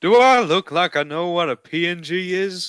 Do I look like I know what a PNG is?